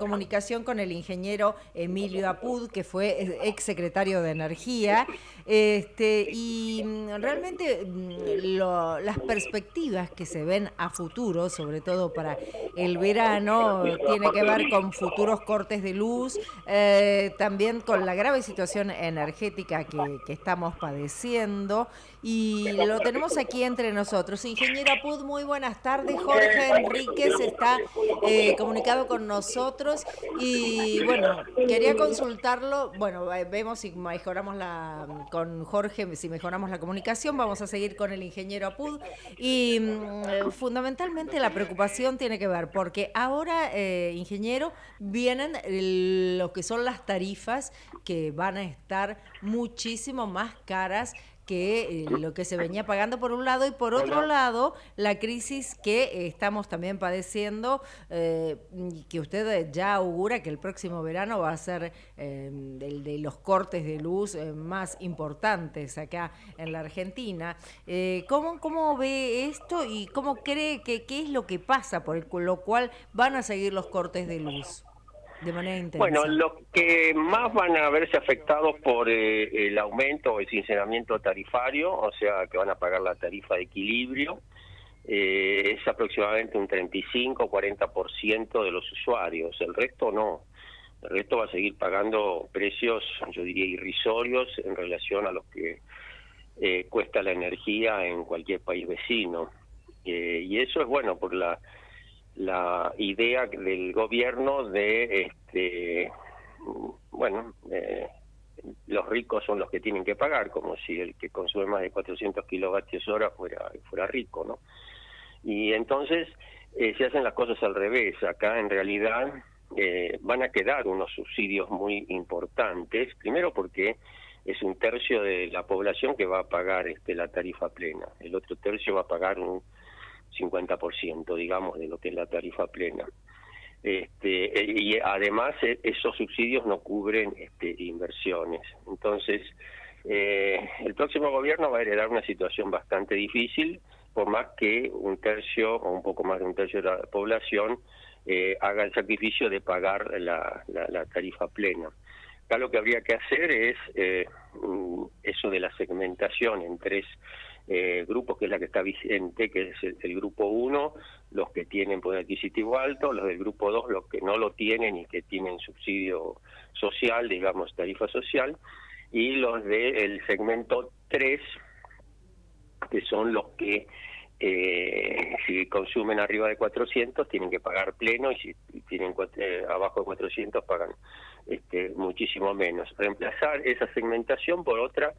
comunicación con el ingeniero Emilio Apud, que fue ex secretario de Energía, este, y mm, realmente mm, las perspectivas que se ven a futuro, sobre todo para el verano, tiene que ver con futuros cortes de luz, eh, también con la grave situación energética que, que estamos padeciendo, y lo tenemos aquí entre nosotros. Ingeniero Apud, muy buenas tardes. Jorge Enríquez está eh, comunicado con nosotros y bueno, quería consultarlo. Bueno, vemos si mejoramos la con Jorge, si mejoramos la comunicación, vamos a seguir con el ingeniero Apud y mm, fundamentalmente la preocupación tiene que ver porque ahora, eh, ingeniero, vienen lo que son las tarifas que van a estar muchísimo más caras que eh, lo que se venía pagando por un lado y por otro lado la crisis que estamos también padeciendo, eh, que usted ya augura que el próximo verano va a ser eh, el de los cortes de luz eh, más importantes acá en la Argentina. ¿cómo, ¿Cómo ve esto y cómo cree que qué es lo que pasa por lo cual van a seguir los cortes de luz? De manera intensa? Bueno, los que más van a verse afectados por eh, el aumento o el sinceramiento tarifario, o sea, que van a pagar la tarifa de equilibrio, eh, es aproximadamente un 35-40% de los usuarios, el resto no. El resto va a seguir pagando precios, yo diría, irrisorios en relación a los que eh, cuesta la energía en cualquier país vecino. y eso es bueno por la la idea del gobierno de, este, bueno, eh, los ricos son los que tienen que pagar, como si el que consume más de 400 kilovatios hora fuera, fuera rico, ¿no? Y entonces eh, se hacen las cosas al revés. Acá en realidad eh, van a quedar unos subsidios muy importantes, primero porque es un tercio de la población que va a pagar este, la tarifa plena, el otro tercio va a pagar un 50%, digamos, de lo que es la tarifa plena. Este, eh, y además eh, esos subsidios no cubren este, inversiones. Entonces, eh, el próximo gobierno va a heredar una situación bastante difícil, por más que un tercio o un poco más de un tercio de la población haga el sacrificio de pagar la, la, tarifa plena. Acá lo que habría que hacer es eso de la segmentación en tres eh, grupos, que es la que está vigente, que es el, grupo 1, los que tienen poder adquisitivo alto, los del grupo 2, los que no lo tienen y que tienen subsidio social, digamos, tarifa social, y los del segmento 3, que son los que eh, si consumen arriba de 400 tienen que pagar pleno y si tienen eh, abajo de 400 pagan este, muchísimo menos. Reemplazar esa segmentación por otra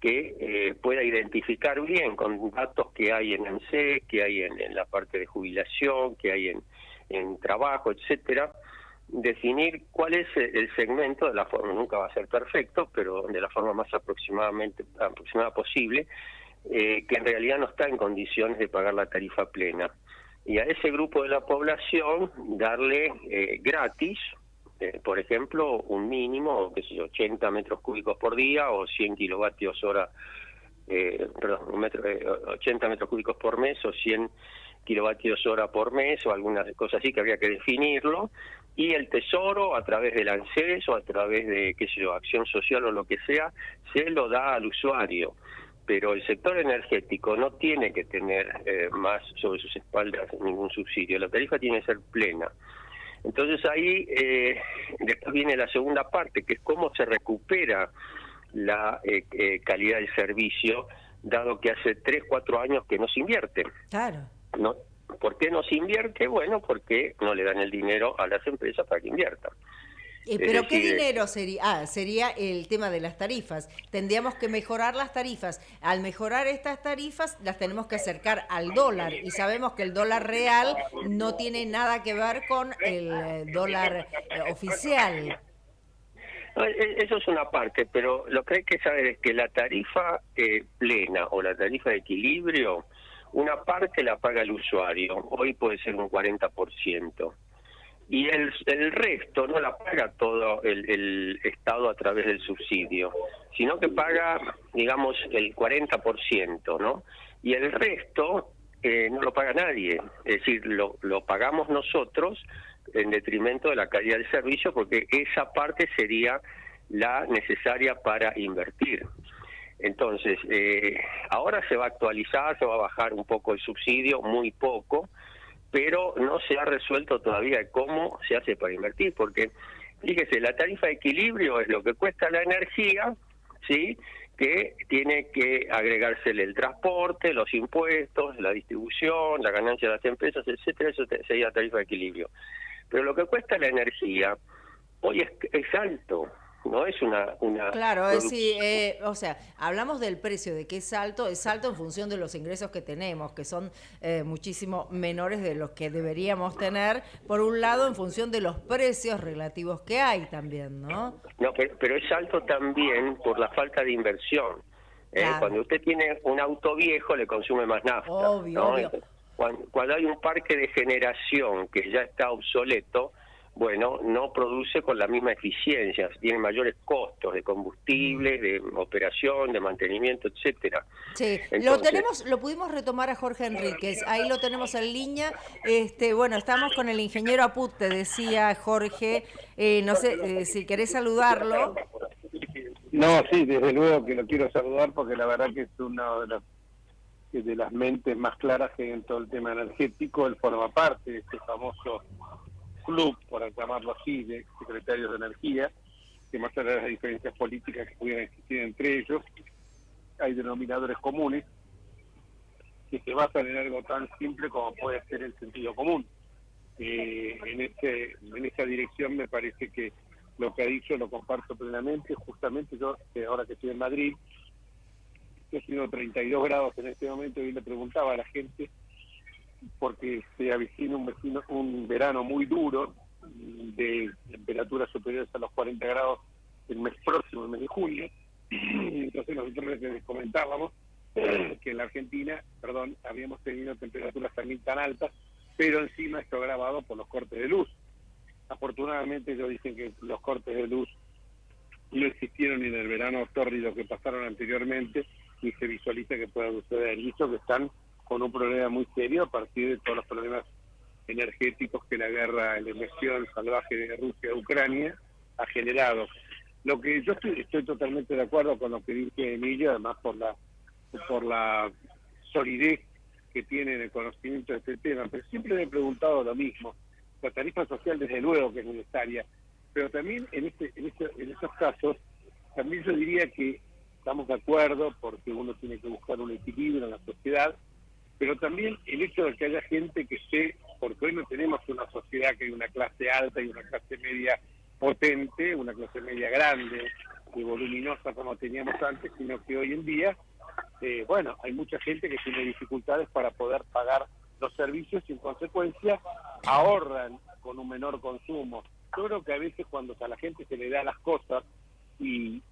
que eh, pueda identificar bien con datos que hay en ANSE, que hay en, la parte de jubilación, que hay en, en trabajo, etcétera, definir cuál es el segmento de la forma, nunca va a ser perfecto, pero de la forma más aproximadamente aproximada posible, eh, que en realidad no está en condiciones de pagar la tarifa plena. Y a ese grupo de la población darle eh, gratis eh, por ejemplo, un mínimo, que sé yo, 80 metros cúbicos por día o 100 kilovatios hora, eh, perdón, un metro, 80 eh, metros cúbicos por mes o 100 kilovatios hora por mes o alguna cosa así que habría que definirlo. Y el Tesoro, a través del ANSES o a través de, qué sé yo, acción social o lo que sea, se lo da al usuario pero el sector energético no tiene que tener más sobre sus espaldas ningún subsidio. La tarifa tiene que ser plena. Entonces ahí eh, después viene la segunda parte, que es cómo se recupera la eh, eh, calidad del servicio, dado que hace tres, cuatro años que no se invierte. Claro. ¿No? ¿Por qué no se invierte? Bueno, porque no le dan el dinero a las empresas para que inviertan. Eh, ¿Pero qué dinero sería? Ah, sería el tema de las tarifas. Tendríamos que mejorar las tarifas. Al mejorar estas tarifas, las tenemos que acercar al dólar. Y sabemos que el dólar real no tiene nada que ver con el eh, dólar eh, oficial. E, eso es una parte, pero lo que hay que saber es que la tarifa plena o la tarifa de equilibrio, una parte la paga el usuario. Hoy puede ser un 40% y el, el resto no la paga todo el, el, Estado a través del subsidio, sino que paga, digamos, el 40%, ¿no? Y el resto eh, no lo paga nadie, es decir, lo, lo pagamos nosotros en detrimento de la calidad del servicio, porque esa parte sería la necesaria para invertir. Entonces, eh, ahora se va a actualizar, se va a bajar un poco el subsidio, muy poco, pero no se ha resuelto todavía cómo se hace para invertir, porque fíjese, la tarifa de equilibrio es lo que cuesta la energía, ¿sí? que tiene que agregársele el transporte, los impuestos, la distribución, la ganancia de las empresas, etcétera, eso sería tarifa de equilibrio. Pero lo que cuesta la energía hoy es, es alto, no es una... una claro, es sí, eh, o sea, hablamos del precio, de que es alto, es alto en función de los ingresos que tenemos, que son eh, muchísimo menores de los que deberíamos tener, por un lado en función de los precios relativos que hay también, ¿no? No, pero, es alto también por la falta de inversión. ¿eh? Cuando usted tiene un auto viejo le consume más nafta. Obvio, obvio. cuando hay un parque de generación que ya está obsoleto, bueno, no produce con la misma eficiencia, tiene mayores costos de combustible, de operación, de mantenimiento, etcétera. Sí, lo tenemos, lo pudimos retomar a Jorge Enríquez, ahí lo tenemos en línea. Este, bueno, estamos con el ingeniero Aput, te decía Jorge, eh, no sé eh, si querés saludarlo. No, sí, desde luego que lo quiero saludar porque la verdad que es una de las de las mentes más claras que en todo el tema energético, él forma parte de este famoso club, por llamarlo así, de secretarios de energía, que más allá de las diferencias políticas que pudieran existir entre ellos, hay denominadores comunes que se basan en algo tan simple como puede ser el sentido común. Eh, en, este, en esta dirección me parece que lo que ha dicho lo comparto plenamente. Justamente yo, ahora que estoy en Madrid, estoy haciendo 32 grados en este momento y le preguntaba a la gente porque se avecina un, vecino, un verano muy duro de temperaturas superiores a los 40 grados el mes próximo, el mes de junio. Entonces nosotros les comentábamos que en la Argentina, perdón, habíamos tenido temperaturas también tan altas, pero encima esto grabado por los cortes de luz. Afortunadamente ellos dicen que los cortes de luz no existieron en el verano tórrido que pasaron anteriormente, ni se visualiza que pueda suceder. Y eso que están con un problema muy serio a partir de todos los problemas energéticos que la guerra, la invasión salvaje de Rusia a Ucrania ha generado. Lo que yo estoy, totalmente de acuerdo con lo que dice Emilio, además por la por la solidez que tiene en el conocimiento de este tema, pero siempre me he preguntado lo mismo. La tarifa social desde luego que es necesaria, pero también en este, en, este, en estos casos, también yo diría que estamos de acuerdo porque uno tiene que buscar un equilibrio en la sociedad, pero también el hecho de que haya gente que esté, porque hoy no tenemos una sociedad que hay una clase alta y una clase media potente, una clase media grande y voluminosa como teníamos antes, sino que hoy en día, eh, bueno, hay mucha gente que tiene dificultades para poder pagar los servicios y en consecuencia ahorran con un menor consumo. Yo creo que a veces cuando a la gente se le da las cosas y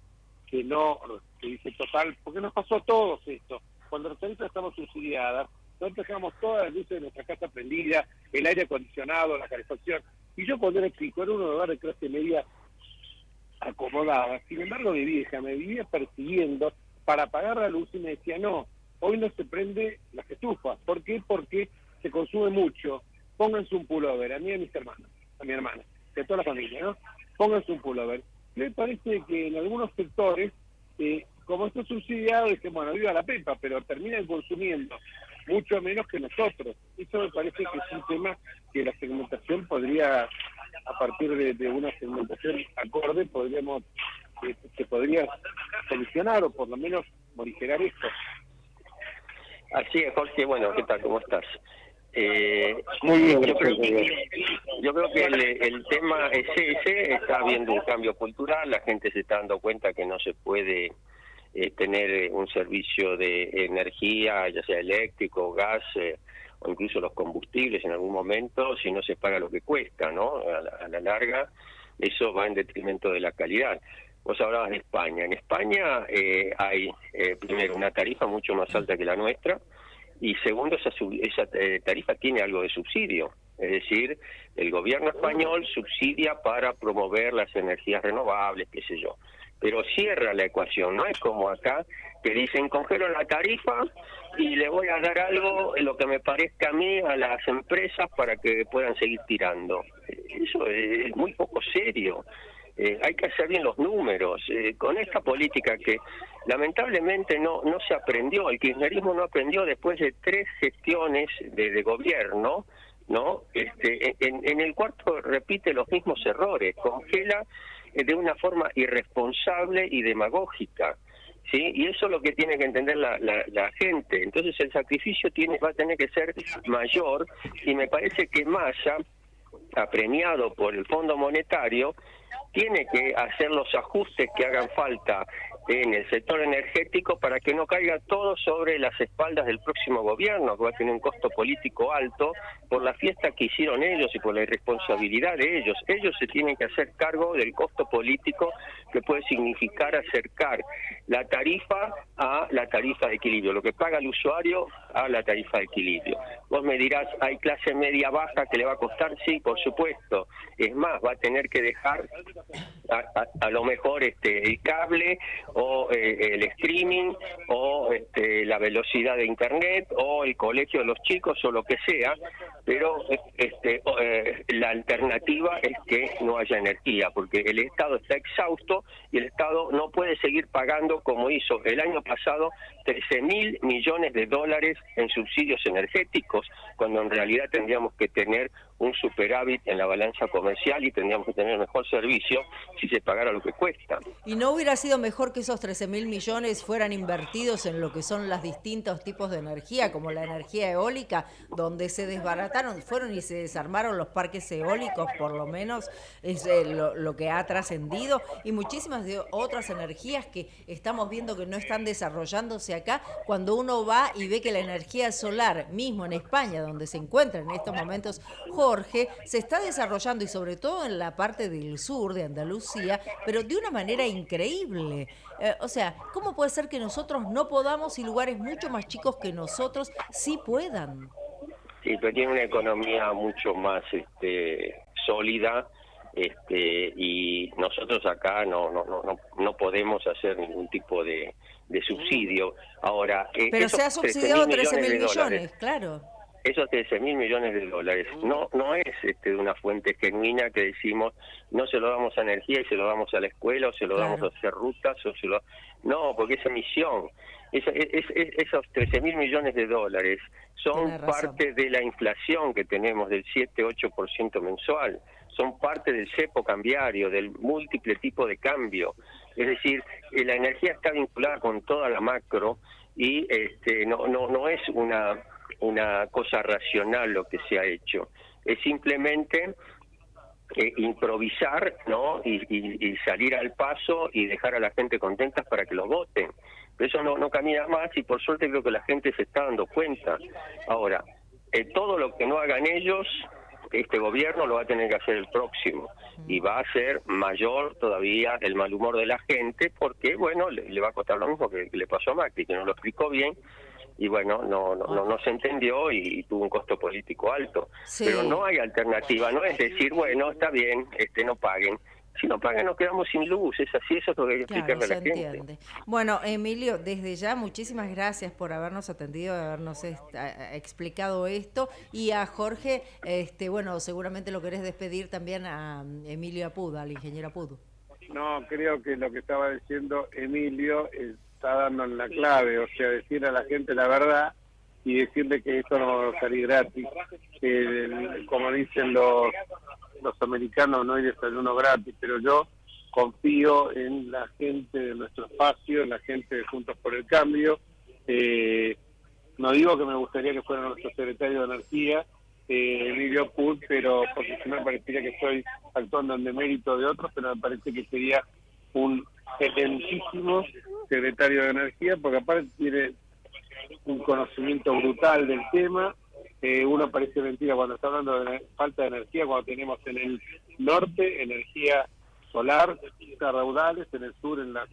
que no, que dice total, porque nos pasó a todos esto, cuando las estamos subsidiadas, nosotros dejamos todas las luces de nuestra casa prendidas, el aire acondicionado, la calefacción. Y yo cuando era chico era un hogar de clase media acomodada. Sin embargo, mi vieja me vivía persiguiendo para apagar la luz y me decía, no, hoy no se prende las estufas. ¿Por qué? Porque se consume mucho. Pónganse un pullover, a mí y a mis hermanos, a mi hermana, a toda la familia, ¿no? Pónganse un pullover. Me parece que en algunos sectores eh, como esto es subsidiado, que bueno, viva la pepa, pero terminan consumiendo mucho menos que nosotros. Eso me parece que es un tema que la segmentación podría, a partir de, una segmentación acorde, podríamos, eh, se podría solucionar o por lo menos morigerar esto. Así es, Jorge. Bueno, ¿qué tal? ¿Cómo estás? Eh, Muy bien, yo, creo que, yo creo que el, el tema es ese, está habiendo un cambio cultural, la gente se está dando cuenta que no se puede eh, tener eh, un servicio de energía, ya sea eléctrico, gas eh, o incluso los combustibles en algún momento, si no se paga lo que cuesta, ¿no? A la, larga, eso va en detrimento de la calidad. Vos hablabas de España. En España hay, primero, una tarifa mucho más alta que la nuestra, y segundo, esa, esa tarifa tiene algo de subsidio. Es decir, el gobierno español subsidia para promover las energías renovables, qué sé yo pero cierra la ecuación, no es como acá que dicen congelo la tarifa y le voy a dar algo, lo que me parezca a mí, a las empresas para que puedan seguir tirando. Eso es muy poco serio. Eh, hay que hacer bien los números. Eh, con esta política que lamentablemente no, no se aprendió, el kirchnerismo no aprendió después de tres gestiones de, gobierno, ¿no? Este, en, el cuarto repite los mismos errores, congela de una forma irresponsable y demagógica. ¿Sí? Y eso es lo que tiene que entender la, la, la, gente. Entonces el sacrificio tiene va a tener que ser mayor y me parece que Massa, apremiado por el Fondo Monetario, tiene que hacer los ajustes que hagan falta en el sector energético para que no caiga todo sobre las espaldas del próximo gobierno, que va a tener un costo político alto por la fiesta que hicieron ellos y por la irresponsabilidad de ellos. Ellos se tienen que hacer cargo del costo político que puede significar acercar la tarifa a la tarifa de equilibrio, lo que paga el usuario a la tarifa de equilibrio. Vos me dirás, ¿hay clase media baja que le va a costar? Sí, por supuesto. Es más, va a tener que dejar a, lo mejor este el cable o eh, el streaming o este, la velocidad de internet o el colegio de los chicos o lo que sea pero este, eh, la alternativa es que no haya energía, porque el Estado está exhausto y el Estado no puede seguir pagando como hizo el año pasado 13 mil millones de dólares en subsidios energéticos, cuando en realidad tendríamos que tener un superávit en la balanza comercial y tendríamos que tener mejor servicio si se pagara lo que cuesta. ¿Y no hubiera sido mejor que esos 13 mil millones fueran invertidos en lo que son los distintos tipos de energía, como la energía eólica, donde se desbarataron, fueron y se desarmaron los parques eólicos, por lo menos es eh, lo, que ha trascendido, y muchísimas de otras energías que estamos viendo que no están desarrollándose acá, cuando uno va y ve que la energía solar, mismo en España, donde se encuentra en estos momentos Jorge, se está desarrollando y sobre todo en la parte del sur de Andalucía, pero de una manera increíble. Eh, o sea, ¿cómo puede ser que nosotros no podamos y lugares mucho más chicos que nosotros sí puedan? Sí, pero tiene una economía mucho más este, sólida este, y nosotros acá no, no, no, no podemos hacer ningún tipo de, subsidio. Ahora, eh, pero se ha subsidiado 13 mil millones, claro esos 13 mil millones de dólares. No no es este, de una fuente genuina que decimos no se lo damos a energía y se lo damos a la escuela o se lo damos a hacer rutas o se lo no porque es emisión. Es, esos 13 mil millones de dólares son parte de la inflación que tenemos del 7-8% mensual. Son parte del cepo cambiario del múltiple tipo de cambio. Es decir eh, la energía está vinculada con toda la macro y este no no no es una una cosa racional lo que se ha hecho, es simplemente eh, improvisar ¿no? Y, salir al paso y dejar a la gente contenta para que lo voten. Pero eso no, no camina más y por suerte creo que la gente se está dando cuenta. Ahora, eh, todo lo que no hagan ellos, este gobierno lo va a tener que hacer el próximo y va a ser mayor todavía el mal humor de la gente porque, bueno, le, va a costar lo mismo que le pasó a Macri, que no lo explicó bien y bueno, no, no, no, se entendió y, tuvo un costo político alto. Pero no hay alternativa, no es decir, bueno, está bien, este no paguen. Si no pagan nos quedamos sin luz, es así, eso es lo que hay que explicarle a la gente. Bueno, Emilio, desde ya muchísimas gracias por habernos atendido, habernos explicado esto y a Jorge, este bueno, seguramente lo querés despedir también a Emilio Apud, al ingeniero Apud. No, creo que lo que estaba diciendo Emilio es está dando en la clave, o sea, decir a la gente la verdad y decirle que esto no va a salir gratis. Que, como dicen los, los americanos, no hay desayuno gratis, pero yo confío en la gente de nuestro espacio, en la gente de Juntos por el Cambio. Eh, no digo que me gustaría que fuera nuestro secretario de Energía, eh, Emilio Put, pero porque si me parecería que estoy actuando en demérito de otros, pero me parece que sería un excelentísimo secretario de Energía, porque aparte tiene un conocimiento brutal del tema. Eh, uno parece mentira cuando está hablando de falta de energía, cuando tenemos en el norte energía solar, raudales, en el sur en las,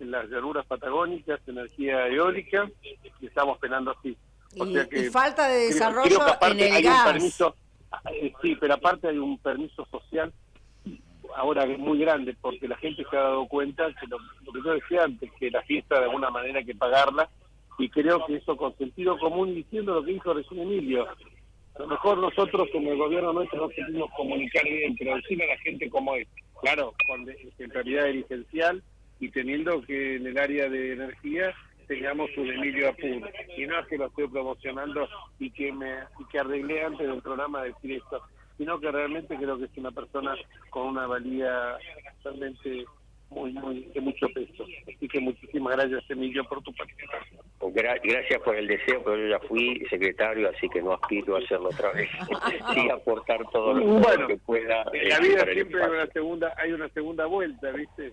en las llanuras patagónicas, energía eólica, y estamos penando así. y, falta de desarrollo en el gas. permiso, eh, sí, pero aparte hay un permiso social es muy grande porque la gente se ha dado cuenta que lo, que yo decía antes, que la fiesta de alguna manera hay que pagarla y creo que eso con sentido común diciendo lo que dijo recién Emilio. A lo mejor nosotros como el gobierno nuestro no podemos comunicar bien, pero decirle a la gente cómo es. Claro, con, realidad es licencial y teniendo que en el área de energía tengamos un Emilio Apur. Y no es que lo estoy promocionando y que me y que arreglé antes del programa decir esto, sino que realmente creo que es una persona con una valía realmente muy, muy de mucho peso. Así que muchísimas gracias, Emilio, por tu participación. gracias por el deseo, pero yo ya fui secretario, así que no aspiro a hacerlo otra vez. sí, aportar todo lo, que pueda. En la vida siempre hay una segunda, hay una segunda vuelta, ¿viste?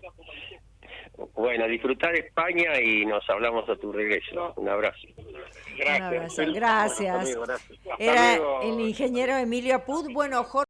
Bueno, disfrutar España y nos hablamos a tu regreso. Un abrazo. Gracias. Gracias. Era el ingeniero Emilio Apud. Bueno, Jorge.